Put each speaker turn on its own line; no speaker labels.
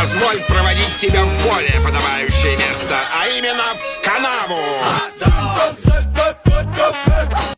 Позволь проводить тебя в более подобающее место, а именно в канаву. А,